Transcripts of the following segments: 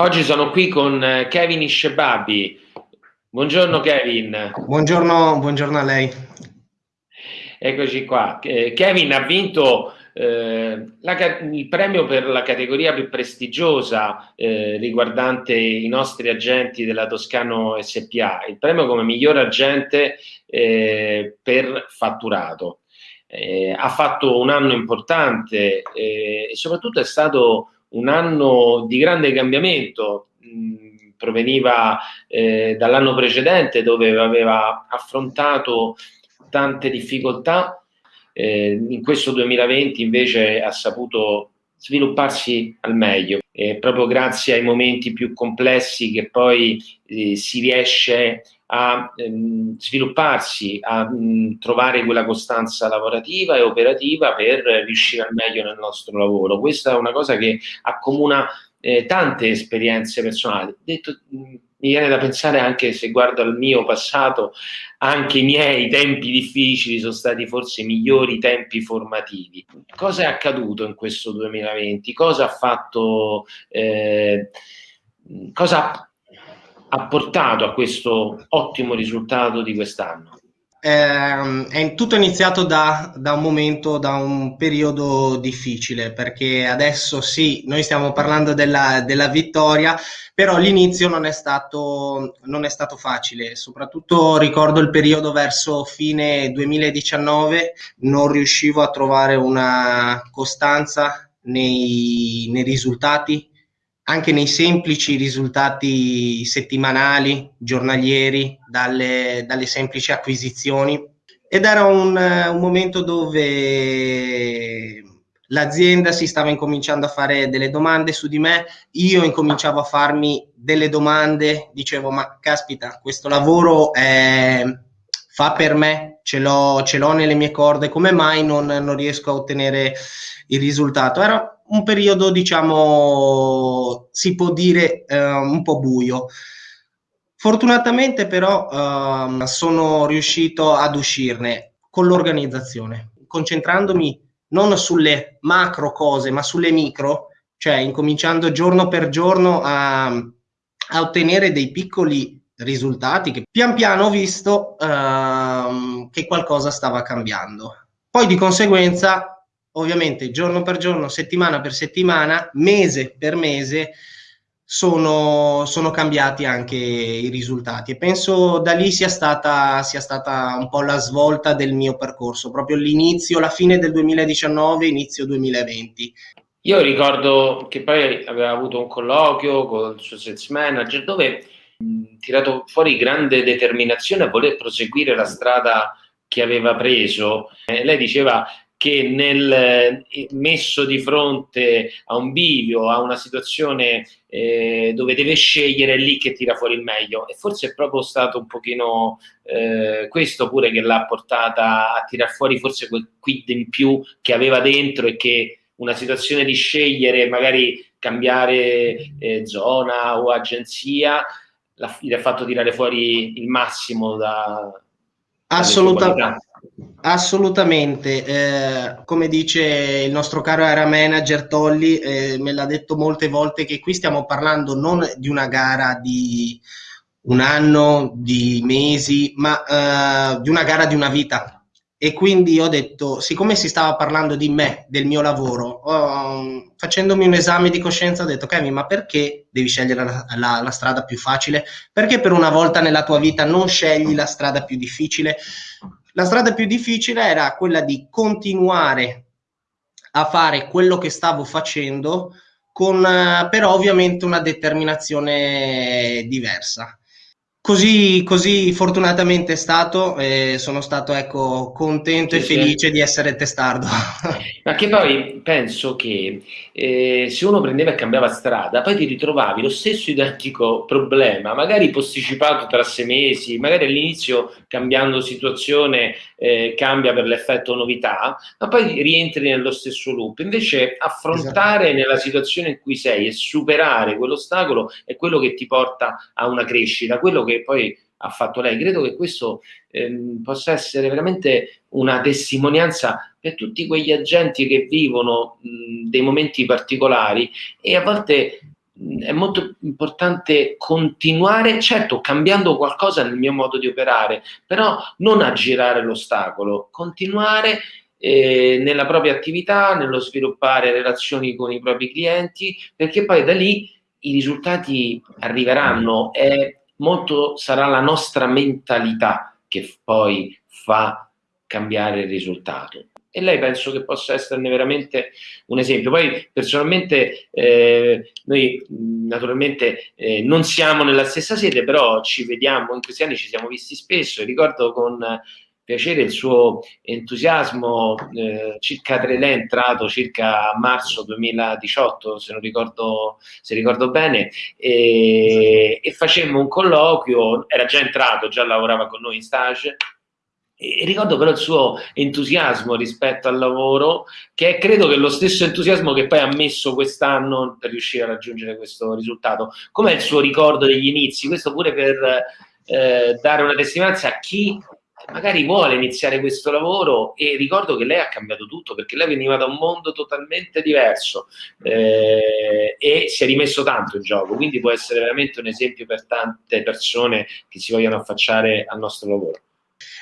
Oggi sono qui con eh, Kevin Ishebabi. Buongiorno Kevin. Buongiorno, buongiorno a lei. Eccoci qua. Eh, Kevin ha vinto eh, la, il premio per la categoria più prestigiosa eh, riguardante i nostri agenti della Toscano SPA, il premio come miglior agente eh, per fatturato. Eh, ha fatto un anno importante e soprattutto è stato un anno di grande cambiamento, proveniva eh, dall'anno precedente dove aveva affrontato tante difficoltà, eh, in questo 2020 invece ha saputo svilupparsi al meglio, eh, proprio grazie ai momenti più complessi che poi eh, si riesce a ehm, svilupparsi, a mh, trovare quella costanza lavorativa e operativa per riuscire al meglio nel nostro lavoro. Questa è una cosa che accomuna eh, tante esperienze personali. Detto, mh, mi viene da pensare anche se guardo al mio passato, anche i miei tempi difficili sono stati forse i migliori tempi formativi. Cosa è accaduto in questo 2020? Cosa ha fatto, eh, cosa ha portato a questo ottimo risultato di quest'anno? Eh, è tutto iniziato da, da, un momento, da un periodo difficile, perché adesso sì, noi stiamo parlando della, della vittoria, però l'inizio non è, stato, non è stato facile, soprattutto ricordo il periodo verso fine 2019, non riuscivo a trovare una costanza nei, nei risultati, anche nei semplici risultati settimanali, giornalieri, dalle, dalle semplici acquisizioni. Ed era un, un momento dove l'azienda si stava incominciando a fare delle domande su di me, io incominciavo a farmi delle domande, dicevo ma caspita, questo lavoro è, fa per me, ce l'ho, nelle mie corde, come mai non, non riesco a ottenere il risultato? Era un periodo, diciamo, si può dire eh, un po' buio. Fortunatamente però eh, sono riuscito ad uscirne con l'organizzazione, concentrandomi non sulle macro cose, ma sulle micro, cioè incominciando giorno per giorno a, a ottenere dei piccoli risultati che pian piano ho visto uh, che qualcosa stava cambiando. Poi di conseguenza ovviamente giorno per giorno, settimana per settimana, mese per mese, sono, sono, cambiati anche i risultati e penso da lì sia stata, sia stata un po' la svolta del mio percorso, proprio l'inizio, la fine del 2019, inizio 2020. Io ricordo che poi aveva avuto un colloquio con il suo sales manager dove ha tirato fuori grande determinazione a voler proseguire la strada che aveva preso. Eh, lei diceva che nel eh, messo di fronte a un bivio, a una situazione eh, dove deve scegliere, è lì che tira fuori il meglio. E forse è proprio stato un pochino eh, questo pure che l'ha portata a tirar fuori forse quel quid in più che aveva dentro e che una situazione di scegliere, magari cambiare eh, zona o agenzia, gli ha fatto tirare fuori il massimo da... Assolutamente Assolutamente, eh, come dice il nostro caro area manager Tolli, eh, me l'ha detto molte volte che qui stiamo parlando non di una gara di un anno, di mesi, ma eh, di una gara di una vita e quindi ho detto, siccome si stava parlando di me, del mio lavoro, oh, facendomi un esame di coscienza ho detto, Kevin, ma perché devi scegliere la, la, la, strada più facile? Perché per una volta nella tua vita non scegli la strada più difficile? La strada più difficile era quella di continuare a fare quello che stavo facendo, con eh, però ovviamente una determinazione diversa. Così, così, fortunatamente è stato e sono stato ecco, contento sì, e felice sì. di essere testardo. Ma che poi penso che eh, se uno prendeva e cambiava strada, poi ti ritrovavi lo stesso identico problema, magari posticipato tra sei mesi, magari all'inizio cambiando situazione eh, cambia per l'effetto novità, ma poi rientri nello stesso loop. Invece affrontare esatto. nella situazione in cui sei e superare quell'ostacolo è quello che ti porta a una crescita, quello che poi ha fatto lei. Credo che questo ehm, possa essere veramente una testimonianza per tutti quegli agenti che vivono mh, dei momenti particolari e a volte è molto importante continuare, certo cambiando qualcosa nel mio modo di operare, però non aggirare l'ostacolo, continuare eh, nella propria attività, nello sviluppare relazioni con i propri clienti, perché poi da lì i risultati arriveranno. E molto sarà la nostra mentalità che poi fa cambiare il risultato e lei penso che possa esserne veramente un esempio. Poi personalmente eh, noi naturalmente eh, non siamo nella stessa sede, però ci vediamo, in questi anni ci siamo visti spesso e ricordo con piacere il suo entusiasmo, eh, circa tre lei è entrato circa marzo 2018, se non ricordo, se ricordo bene, e, e facemmo un colloquio, era già entrato, già lavorava con noi in stage, e ricordo però il suo entusiasmo rispetto al lavoro, che è credo che lo stesso entusiasmo che poi ha messo quest'anno per riuscire a raggiungere questo risultato. Com'è il suo ricordo degli inizi? Questo pure per eh, dare una testimonianza a chi magari vuole iniziare questo lavoro e ricordo che lei ha cambiato tutto perché lei veniva da un mondo totalmente diverso eh, e si è rimesso tanto in gioco, quindi può essere veramente un esempio per tante persone che si vogliono affacciare al nostro lavoro.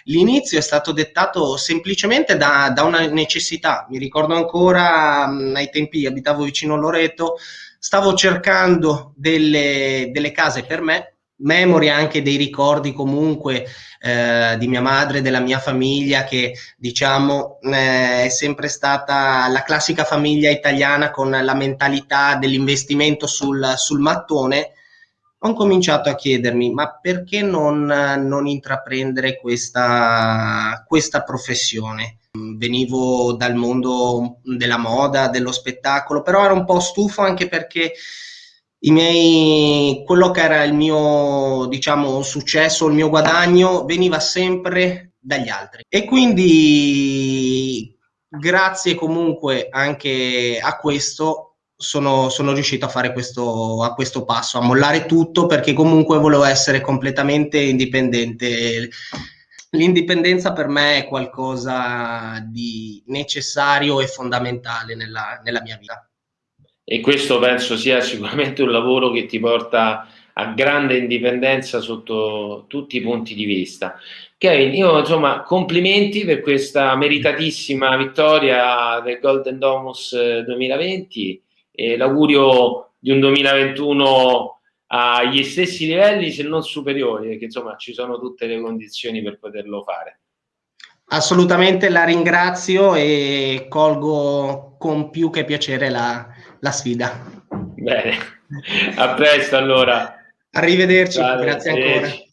L'inizio è stato dettato semplicemente da, da una necessità. Mi ricordo ancora mh, ai tempi abitavo vicino Loreto, stavo cercando delle, delle case per me, memoria anche dei ricordi comunque eh, di mia madre, della mia famiglia che diciamo eh, è sempre stata la classica famiglia italiana con la mentalità dell'investimento sul, sul mattone ho cominciato a chiedermi ma perché non, non intraprendere questa, questa professione? Venivo dal mondo della moda, dello spettacolo, però ero un po' stufo anche perché i miei, quello che era il mio diciamo, successo, il mio guadagno veniva sempre dagli altri. E quindi grazie comunque anche a questo sono, sono riuscito a fare questo, a questo passo, a mollare tutto perché comunque volevo essere completamente indipendente. L'indipendenza per me è qualcosa di necessario e fondamentale nella, nella mia vita. E questo penso sia sicuramente un lavoro che ti porta a grande indipendenza sotto tutti i punti di vista. Kevin, io insomma complimenti per questa meritatissima vittoria del Golden Domus 2020 eh, l'augurio di un 2021 agli stessi livelli se non superiori perché insomma ci sono tutte le condizioni per poterlo fare. Assolutamente la ringrazio e colgo con più che piacere la, la sfida. Bene. A presto allora. Arrivederci Ciao, grazie ancora